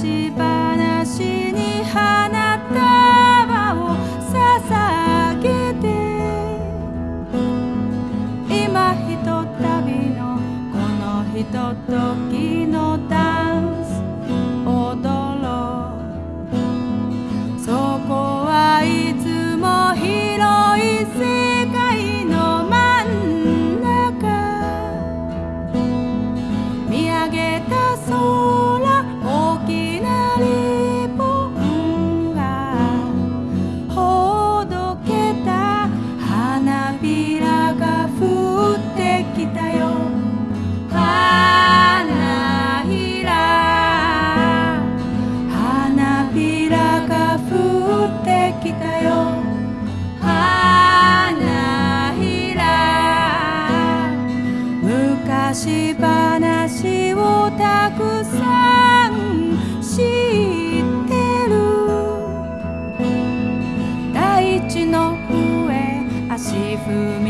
し話に花束を捧げて。今ひとたびのこのひとと踏み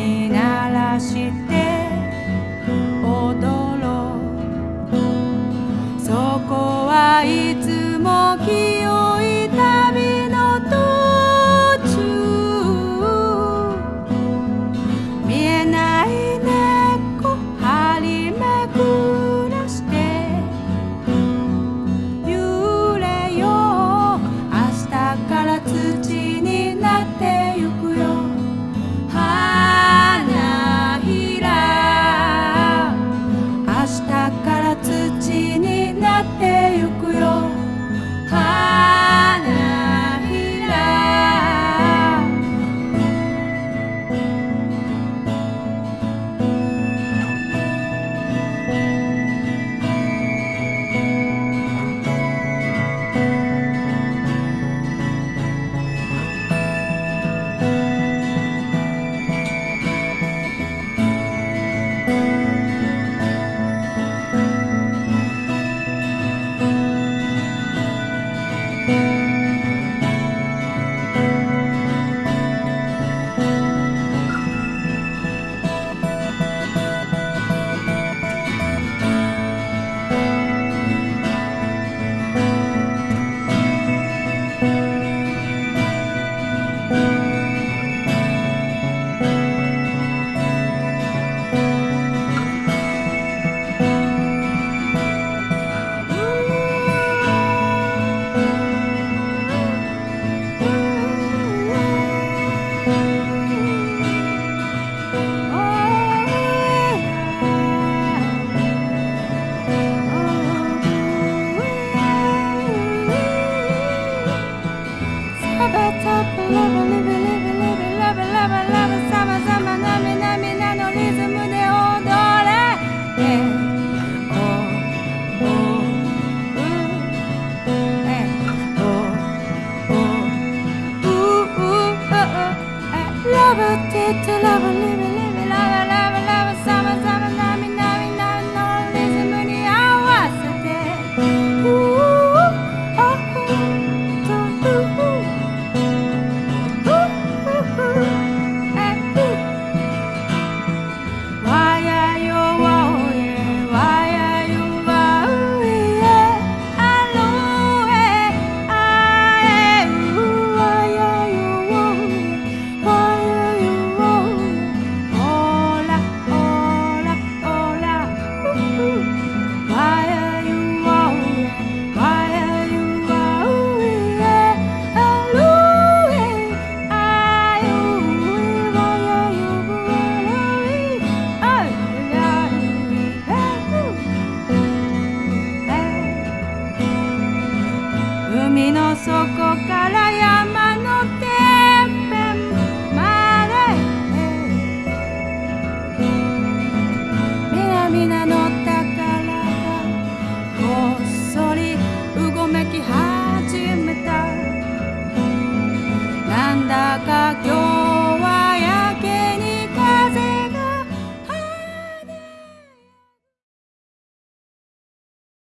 Love it, love it,